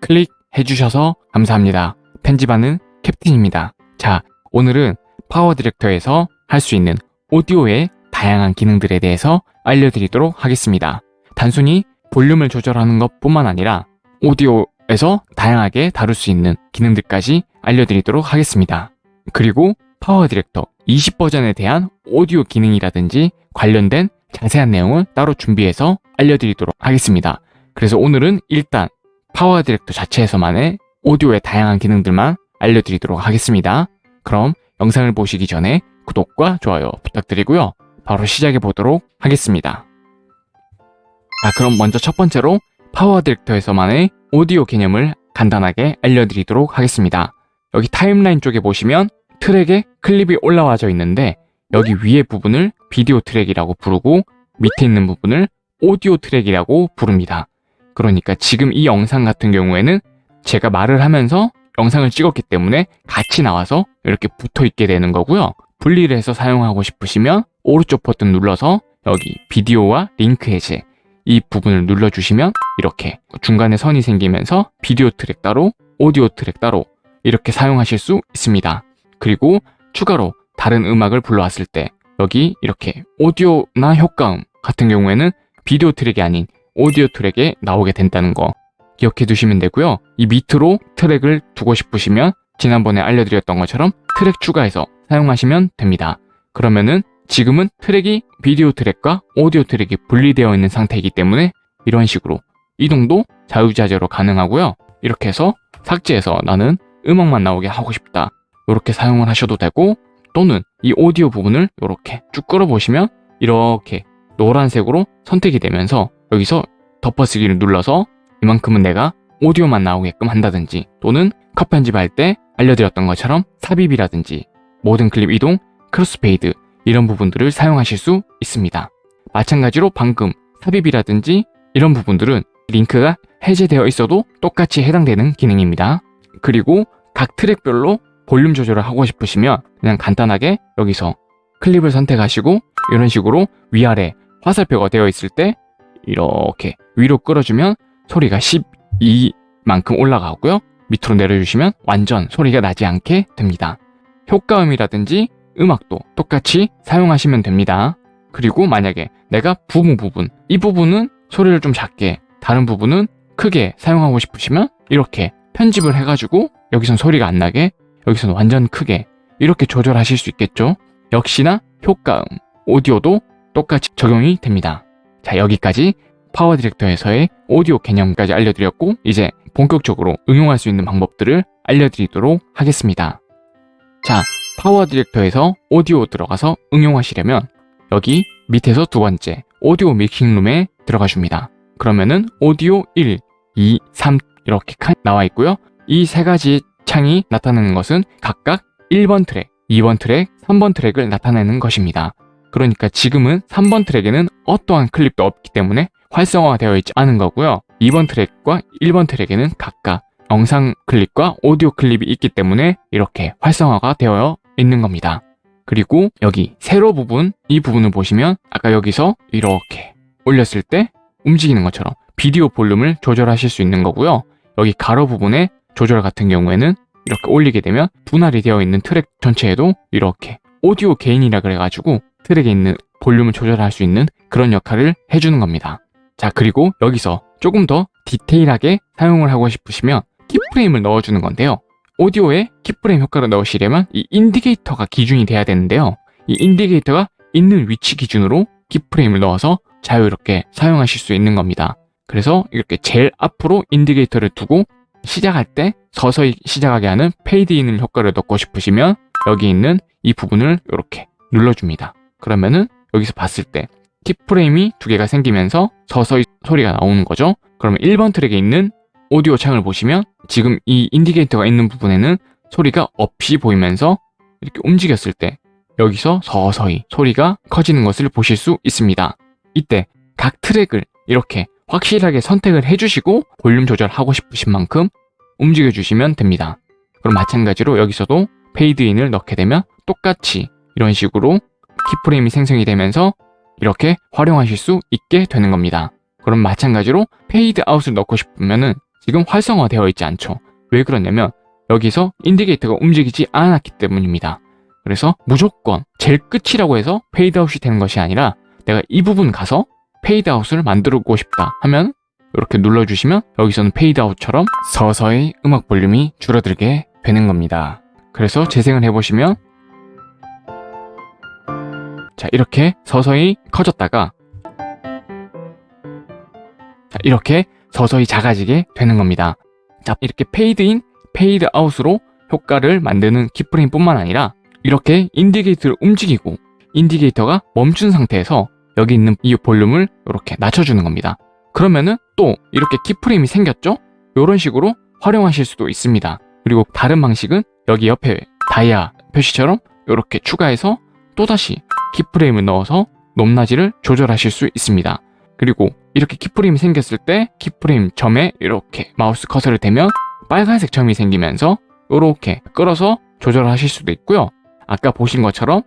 클릭해 주셔서 감사합니다. 편집하는 캡틴입니다. 자, 오늘은 PowerDirector에서 할 수 있는 오디오의 다양한 기능들에 대해서 알려드리도록 하겠습니다. 단순히 볼륨을 조절하는 것 뿐만 아니라 오디오에서 다양하게 다룰 수 있는 기능들까지 알려드리도록 하겠습니다. 그리고 PowerDirector 20 버전에 대한 오디오 기능이라든지 관련된 자세한 내용을 따로 준비해서 알려드리도록 하겠습니다. 그래서 오늘은 일단 PowerDirector 자체에서만의 오디오의 다양한 기능들만 알려드리도록 하겠습니다. 그럼 영상을 보시기 전에 구독과 좋아요 부탁드리고요. 바로 시작해 보도록 하겠습니다. 자, 그럼 먼저 첫 번째로 PowerDirector에서만의 오디오 개념을 간단하게 알려드리도록 하겠습니다. 여기 timeline 쪽에 보시면 트랙에 클립이 올라와져 있는데 여기 위에 부분을 비디오 트랙이라고 부르고 밑에 있는 부분을 오디오 트랙이라고 부릅니다. 그러니까 지금 이 영상 같은 경우에는 제가 말을 하면서 영상을 찍었기 때문에 같이 나와서 이렇게 붙어 있게 되는 거고요. 분리를 해서 사용하고 싶으시면 오른쪽 버튼 눌러서 여기 비디오와 링크 해제 이 부분을 눌러주시면 이렇게 중간에 선이 생기면서 비디오 트랙 따로 오디오 트랙 따로 이렇게 사용하실 수 있습니다. 그리고 추가로 다른 음악을 불러왔을 때 여기 이렇게 오디오나 효과음 같은 경우에는 비디오 트랙이 아닌 오디오 트랙에 나오게 된다는 거 기억해 두시면 되고요. 이 밑으로 트랙을 두고 싶으시면 지난번에 알려드렸던 것처럼 트랙 추가해서 사용하시면 됩니다. 그러면은 지금은 트랙이 비디오 트랙과 오디오 트랙이 분리되어 있는 상태이기 때문에 이런 식으로 이동도 자유자재로 가능하고요. 이렇게 해서 삭제해서 나는 음악만 나오게 하고 싶다. 이렇게 사용을 하셔도 되고 또는 이 오디오 부분을 이렇게 쭉 끌어보시면 이렇게 노란색으로 선택이 되면서 여기서 덮어쓰기를 눌러서 이만큼은 내가 오디오만 나오게끔 한다든지 또는 컷 편집할 때 알려드렸던 것처럼 삽입이라든지 모든 클립 이동, crossfade 이런 부분들을 사용하실 수 있습니다. 마찬가지로 방금 삽입이라든지 이런 부분들은 링크가 해제되어 있어도 똑같이 해당되는 기능입니다. 그리고 각 트랙별로 볼륨 조절을 하고 싶으시면 그냥 간단하게 여기서 클립을 선택하시고 이런 식으로 위아래 화살표가 되어 있을 때 이렇게 위로 끌어주면 소리가 12만큼 올라가고요. 밑으로 내려주시면 완전 소리가 나지 않게 됩니다. 효과음이라든지 음악도 똑같이 사용하시면 됩니다. 그리고 만약에 내가 부분 부분, 이 부분은 소리를 좀 작게, 다른 부분은 크게 사용하고 싶으시면 이렇게 편집을 해가지고 여기선 소리가 안 나게, 여기선 완전 크게 이렇게 조절하실 수 있겠죠? 역시나 효과음, 오디오도 똑같이 적용이 됩니다. 자, 여기까지 파워 디렉터에서의 오디오 개념까지 알려드렸고 이제 본격적으로 응용할 수 있는 방법들을 알려드리도록 하겠습니다. 자, PowerDirector에서 오디오 들어가서 응용하시려면 여기 밑에서 두 번째 오디오 mixing room에 들어가 줍니다. 그러면은 오디오 1, 2, 3 이렇게 나와 있고요. 이 세 가지 창이 나타내는 것은 각각 1번 트랙, 2번 트랙, 3번 트랙을 나타내는 것입니다. 그러니까 지금은 3번 트랙에는 어떠한 클립도 없기 때문에 활성화되어 있지 않은 거고요. 2번 트랙과 1번 트랙에는 각각 영상 클립과 오디오 클립이 있기 때문에 이렇게 활성화가 되어 있는 겁니다. 그리고 여기 세로 부분, 이 부분을 보시면 아까 여기서 이렇게 올렸을 때 움직이는 것처럼 비디오 볼륨을 조절하실 수 있는 거고요. 여기 가로 부분의 조절 같은 경우에는 이렇게 올리게 되면 분할이 되어 있는 트랙 전체에도 이렇게 오디오 게인이라 그래가지고 트랙에 있는 볼륨을 조절할 수 있는 그런 역할을 해주는 겁니다. 자 그리고 여기서 조금 더 디테일하게 사용을 하고 싶으시면 keyframe을 넣어주는 건데요. 오디오에 keyframe 효과를 넣으시려면 이 indicator가 기준이 돼야 되는데요. 이 indicator가 있는 위치 기준으로 keyframe을 넣어서 자유롭게 사용하실 수 있는 겁니다. 그래서 이렇게 제일 앞으로 indicator를 두고 시작할 때 서서히 시작하게 하는 페이드인 효과를 넣고 싶으시면 여기 있는 이 부분을 이렇게 눌러줍니다. 그러면은 여기서 봤을 때 keyframe이 두 개가 생기면서 서서히 소리가 나오는 거죠. 그러면 1번 트랙에 있는 오디오 창을 보시면 지금 이 indicator가 있는 부분에는 소리가 없이 보이면서 이렇게 움직였을 때 여기서 서서히 소리가 커지는 것을 보실 수 있습니다. 이때 각 트랙을 이렇게 확실하게 선택을 해주시고 볼륨 조절하고 싶으신 만큼 움직여주시면 됩니다. 그럼 마찬가지로 여기서도 페이드인을 넣게 되면 똑같이 이런 식으로 keyframe이 생성이 되면서 이렇게 활용하실 수 있게 되는 겁니다. 그럼 마찬가지로 페이드 아웃을 넣고 싶으면은 지금 활성화되어 있지 않죠. 왜 그러냐면 여기서 indicator가 움직이지 않았기 때문입니다. 그래서 무조건 제일 끝이라고 해서 페이드 아웃이 되는 것이 아니라 내가 이 부분 가서 페이드 아웃을 만들고 싶다 하면 이렇게 눌러주시면 여기서는 페이드 아웃처럼 서서히 음악 볼륨이 줄어들게 되는 겁니다. 그래서 재생을 해보시면 자 이렇게 서서히 커졌다가 자 이렇게 서서히 작아지게 되는 겁니다. 자 이렇게 페이드인, 페이드아웃으로 효과를 만드는 keyframe 뿐만 아니라 이렇게 indicator를 움직이고 indicator가 멈춘 상태에서 여기 있는 이 볼륨을 이렇게 낮춰주는 겁니다. 그러면은 또 이렇게 keyframe이 생겼죠? 이런 식으로 활용하실 수도 있습니다. 그리고 다른 방식은 여기 옆에 다이아 표시처럼 이렇게 추가해서 또다시 keyframe을 넣어서 높낮이를 조절하실 수 있습니다. 그리고 이렇게 keyframe이 생겼을 때 keyframe 점에 이렇게 마우스 커서를 대면 빨간색 점이 생기면서 이렇게 끌어서 조절하실 수도 있고요. 아까 보신 것처럼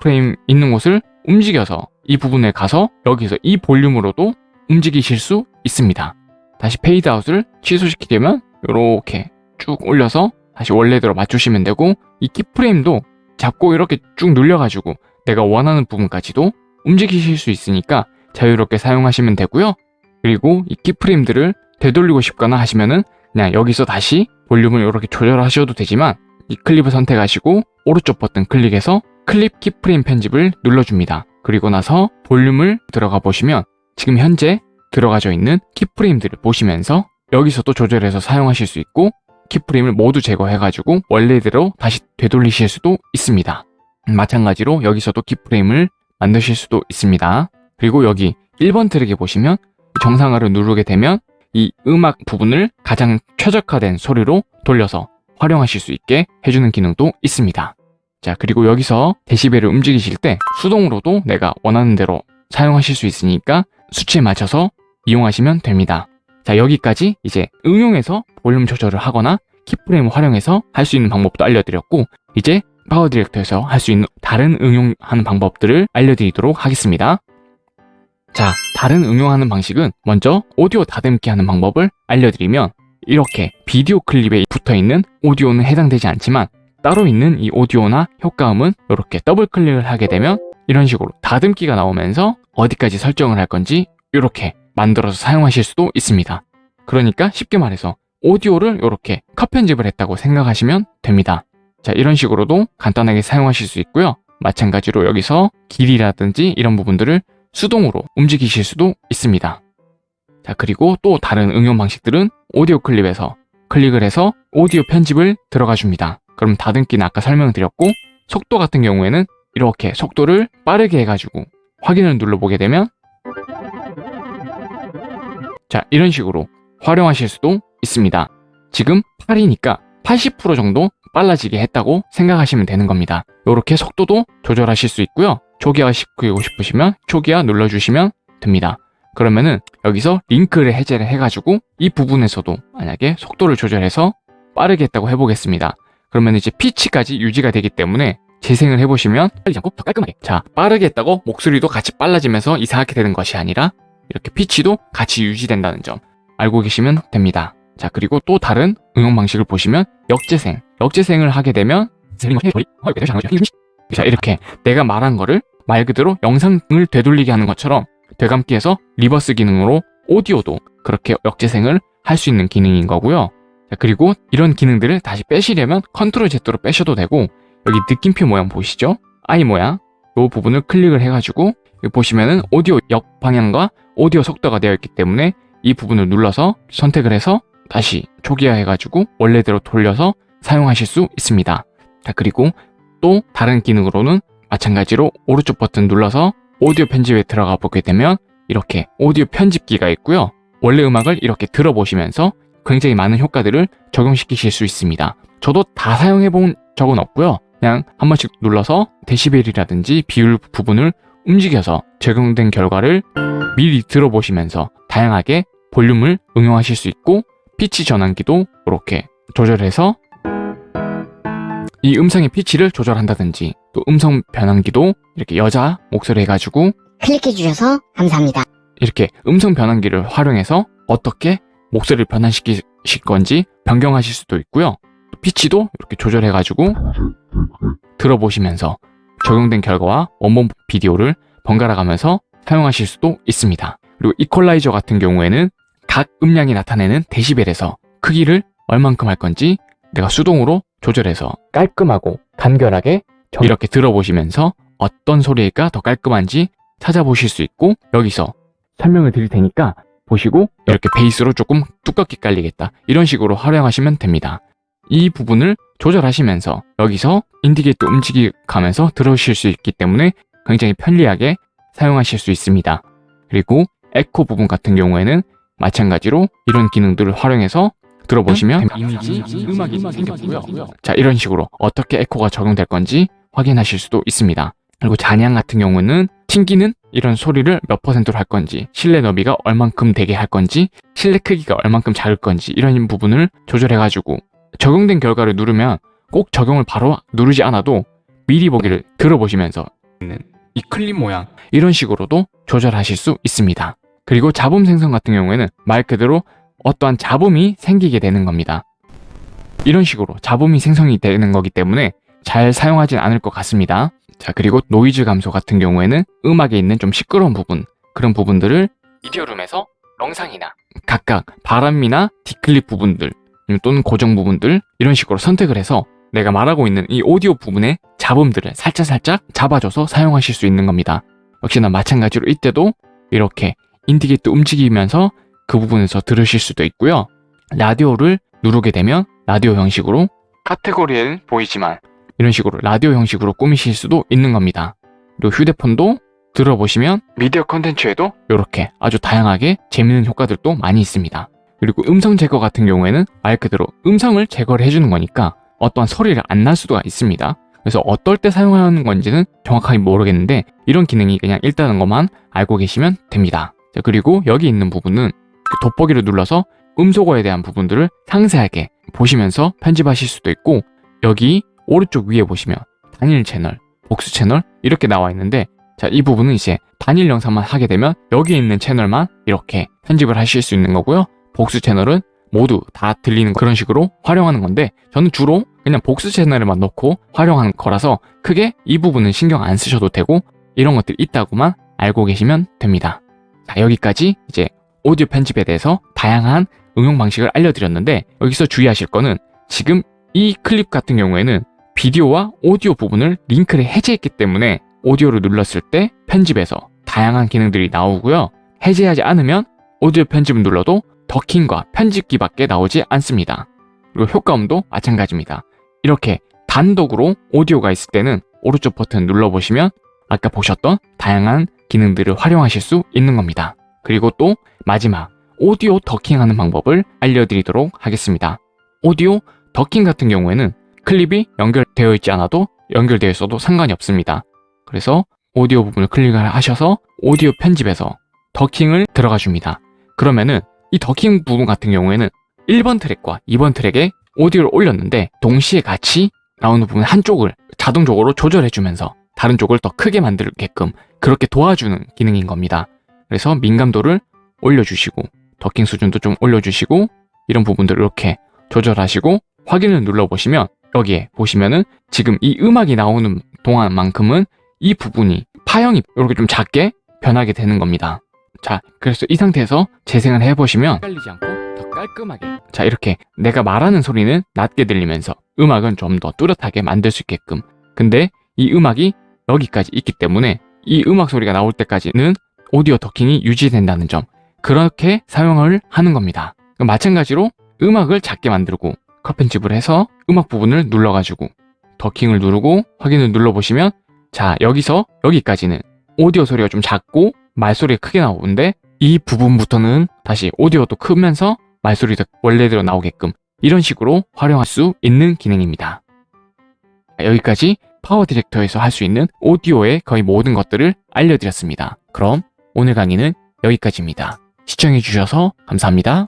keyframe 있는 곳을 움직여서 이 부분에 가서 여기서 이 볼륨으로도 움직이실 수 있습니다. 다시 페이드아웃을 취소시키려면 이렇게 쭉 올려서 다시 원래대로 맞추시면 되고 이 keyframe도 잡고 이렇게 쭉 늘려가지고 내가 원하는 부분까지도 움직이실 수 있으니까 자유롭게 사용하시면 되고요. 그리고 이 keyframe들을 되돌리고 싶거나 하시면은 그냥 여기서 다시 볼륨을 이렇게 조절하셔도 되지만 이 클립을 선택하시고 오른쪽 버튼 클릭해서 클립 키프레임 편집을 눌러줍니다. 그리고 나서 볼륨을 들어가 보시면 지금 현재 들어가져 있는 키프레임들을 보시면서 여기서도 조절해서 사용하실 수 있고 키프레임을 모두 제거해가지고 원래대로 다시 되돌리실 수도 있습니다. 마찬가지로 여기서도 키프레임을 만드실 수도 있습니다. 그리고 여기 1번 트랙에 보시면 정상화를 누르게 되면 이 음악 부분을 가장 최적화된 소리로 돌려서 활용하실 수 있게 해주는 기능도 있습니다. 자 그리고 여기서 데시벨을 움직이실 때 수동으로도 내가 원하는 대로 사용하실 수 있으니까 수치에 맞춰서 이용하시면 됩니다. 자 여기까지 이제 응용해서 볼륨 조절을 하거나 keyframe을 활용해서 할 수 있는 방법도 알려드렸고 이제 PowerDirector에서 할 수 있는 다른 응용하는 방법들을 알려드리도록 하겠습니다. 자 다른 응용하는 방식은 먼저 오디오 다듬기 하는 방법을 알려드리면 이렇게 비디오 클립에 붙어있는 오디오는 해당되지 않지만 따로 있는 이 오디오나 효과음은 이렇게 더블 클릭을 하게 되면 이런 식으로 다듬기가 나오면서 어디까지 설정을 할 건지 이렇게 만들어서 사용하실 수도 있습니다. 그러니까 쉽게 말해서 오디오를 이렇게 컷 편집을 했다고 생각하시면 됩니다. 자 이런 식으로도 간단하게 사용하실 수 있고요. 마찬가지로 여기서 길이라든지 이런 부분들을 수동으로 움직이실 수도 있습니다. 자 그리고 또 다른 응용 방식들은 오디오 클립에서 클릭을 해서 오디오 편집을 들어가 줍니다. 그럼 다듬기는 아까 설명드렸고 속도 같은 경우에는 이렇게 속도를 빠르게 해가지고 확인을 눌러보게 되면 자 이런 식으로 활용하실 수도 있습니다. 지금 8이니까 80% 정도 빨라지게 했다고 생각하시면 되는 겁니다. 이렇게 속도도 조절하실 수 있고요. 초기화 시키고 싶으시면 초기화 눌러주시면 됩니다. 그러면은 여기서 링크를 해제를 해가지고 이 부분에서도 만약에 속도를 조절해서 빠르게 했다고 해보겠습니다. 그러면 이제 피치까지 유지가 되기 때문에 재생을 해보시면 빨리지 않고 더 깔끔하게 자 빠르게 했다고 목소리도 같이 빨라지면서 이상하게 되는 것이 아니라 이렇게 피치도 같이 유지된다는 점 알고 계시면 됩니다. 자 그리고 또 다른 응용 방식을 보시면 역재생 역재생을 하게 되면 자 이렇게 내가 말한 거를 말 그대로 영상을 되돌리게 하는 것처럼 되감기해서 reverse 기능으로 오디오도 그렇게 역재생을 할 수 있는 기능인 거고요. 자, 그리고 이런 기능들을 다시 빼시려면 control Z로 빼셔도 되고 여기 느낌표 모양 보이시죠? I 모양 이 부분을 클릭을 해가지고 보시면은 오디오 역방향과 오디오 속도가 되어 있기 때문에 이 부분을 눌러서 선택을 해서 다시 초기화 해가지고 원래대로 돌려서 사용하실 수 있습니다. 자 그리고 또 다른 기능으로는 마찬가지로 오른쪽 버튼 눌러서 오디오 편집에 들어가 보게 되면 이렇게 오디오 편집기가 있고요. 원래 음악을 이렇게 들어보시면서 굉장히 많은 효과들을 적용시키실 수 있습니다. 저도 다 사용해 본 적은 없고요. 그냥 한 번씩 눌러서 데시벨이라든지 비율 부분을 움직여서 적용된 결과를 미리 들어보시면서 다양하게 볼륨을 응용하실 수 있고 피치 전환기도 이렇게 조절해서 이 음성의 피치를 조절한다든지 또 음성 변환기도 이렇게 여자 목소리 해가지고 클릭해주셔서 감사합니다. 이렇게 음성 변환기를 활용해서 어떻게 목소리를 변환시킬 조절하실 건지 변경하실 수도 있고요. 피치도 이렇게 조절해가지고 들어보시면서 적용된 결과와 원본 비디오를 번갈아 가면서 사용하실 수도 있습니다. 그리고 이퀄라이저 같은 경우에는 각 음량이 나타내는 데시벨에서 크기를 얼만큼 할 건지 내가 수동으로 조절해서 깔끔하고 간결하게 이렇게 들어보시면서 어떤 소리가 더 깔끔한지 찾아보실 수 있고 여기서 설명을 드릴 테니까 보시고 이렇게 베이스로 조금 두껍게 깔리겠다 이런 식으로 활용하시면 됩니다. 이 부분을 조절하시면서 여기서 인디게이터 움직이가면서 들으실 수 있기 때문에 굉장히 편리하게 사용하실 수 있습니다. 그리고 에코 부분 같은 경우에는 마찬가지로 이런 기능들을 활용해서 들어보시면 이미지, 음악이 생겼고요. 자 이런 식으로 어떻게 에코가 적용될 건지 확인하실 수도 있습니다. 그리고 잔향 같은 경우는 튕기는 이런 소리를 몇 퍼센트로 할 건지 실내 너비가 얼만큼 되게 할 건지 실내 크기가 얼만큼 작을 건지 이런 부분을 조절해가지고 적용된 결과를 누르면 꼭 적용을 바로 누르지 않아도 미리 보기를 들어보시면서 있는 이 클립 모양 이런 식으로도 조절하실 수 있습니다. 그리고 잡음 생성 같은 경우에는 말 그대로 어떠한 잡음이 생기게 되는 겁니다. 이런 식으로 잡음이 생성이 되는 거기 때문에 잘 사용하진 않을 것 같습니다. 자 그리고 노이즈 감소 같은 경우에는 음악에 있는 좀 시끄러운 부분 그런 부분들을 미디어룸에서 영상이나 각각 바람이나 declip 부분들 또는 고정 부분들 이런 식으로 선택을 해서 내가 말하고 있는 이 오디오 부분의 잡음들을 살짝살짝 잡아줘서 사용하실 수 있는 겁니다. 역시나 마찬가지로 이때도 이렇게 indicator 움직이면서 그 부분에서 들으실 수도 있고요. 라디오를 누르게 되면 라디오 형식으로 카테고리에는 보이지만 이런 식으로 라디오 형식으로 꾸미실 수도 있는 겁니다. 그리고 휴대폰도 들어보시면 미디어 컨텐츠에도 이렇게 아주 다양하게 재밌는 효과들도 많이 있습니다. 그리고 음성 제거 같은 경우에는 말 그대로 음성을 제거를 해주는 거니까 어떠한 소리를 안 날 수가 있습니다. 그래서 어떨 때 사용하는 건지는 정확하게 모르겠는데 이런 기능이 그냥 있다는 것만 알고 계시면 됩니다. 자, 그리고 여기 있는 부분은 그 돋보기를 눌러서 음소거에 대한 부분들을 상세하게 보시면서 편집하실 수도 있고 여기 오른쪽 위에 보시면 단일 채널, 복수 채널 이렇게 나와 있는데 자, 이 부분은 이제 단일 영상만 하게 되면 여기 있는 채널만 이렇게 편집을 하실 수 있는 거고요. 복수 채널은 모두 다 들리는 그런 식으로 활용하는 건데 저는 주로 그냥 복수 채널에만 넣고 활용하는 거라서 크게 이 부분은 신경 안 쓰셔도 되고 이런 것들 있다고만 알고 계시면 됩니다. 자, 여기까지 이제 오디오 편집에 대해서 다양한 응용 방식을 알려드렸는데 여기서 주의하실 거는 지금 이 클립 같은 경우에는 비디오와 오디오 부분을 링크를 해제했기 때문에 오디오를 눌렀을 때 편집에서 다양한 기능들이 나오고요. 해제하지 않으면 오디오 편집을 눌러도 더킹과 편집기밖에 나오지 않습니다. 그리고 효과음도 마찬가지입니다. 이렇게 단독으로 오디오가 있을 때는 오른쪽 버튼 눌러보시면 아까 보셨던 다양한 기능들을 활용하실 수 있는 겁니다. 그리고 또 마지막 오디오 더킹하는 방법을 알려드리도록 하겠습니다. 오디오 더킹 같은 경우에는 클립이 연결되어 있지 않아도 연결되어 있어도 상관이 없습니다. 그래서 오디오 부분을 클릭을 하셔서 오디오 편집에서 더킹을 들어가 줍니다. 그러면은 이 더킹 부분 같은 경우에는 1번 트랙과 2번 트랙에 오디오를 올렸는데 동시에 같이 나오는 부분 한쪽을 자동적으로 조절해주면서 다른 쪽을 더 크게 만들게끔 그렇게 도와주는 기능인 겁니다. 그래서 민감도를 올려주시고 더킹 수준도 좀 올려주시고 이런 부분들을 이렇게 조절하시고 확인을 눌러보시면 여기에 보시면은 지금 이 음악이 나오는 동안만큼은 이 부분이 파형이 이렇게 좀 작게 변하게 되는 겁니다. 자, 그래서 이 상태에서 재생을 해보시면 헷갈리지 않고 더 깔끔하게. 자, 이렇게 내가 말하는 소리는 낮게 들리면서 음악은 좀 더 뚜렷하게 만들 수 있게끔. 근데 이 음악이 여기까지 있기 때문에 이 음악 소리가 나올 때까지는 오디오 더킹이 유지된다는 점. 그렇게 사용을 하는 겁니다. 마찬가지로 음악을 작게 만들고 컷 편집을 해서 음악 부분을 눌러가지고 더킹을 누르고 확인을 눌러보시면 자 여기서 여기까지는 오디오 소리가 좀 작고 말소리가 크게 나오는데 이 부분부터는 다시 오디오도 크면서 말소리도 원래대로 나오게끔 이런 식으로 활용할 수 있는 기능입니다. 여기까지 파워 디렉터에서 할 수 있는 오디오의 거의 모든 것들을 알려드렸습니다. 그럼 오늘 강의는 여기까지입니다. 시청해주셔서 감사합니다.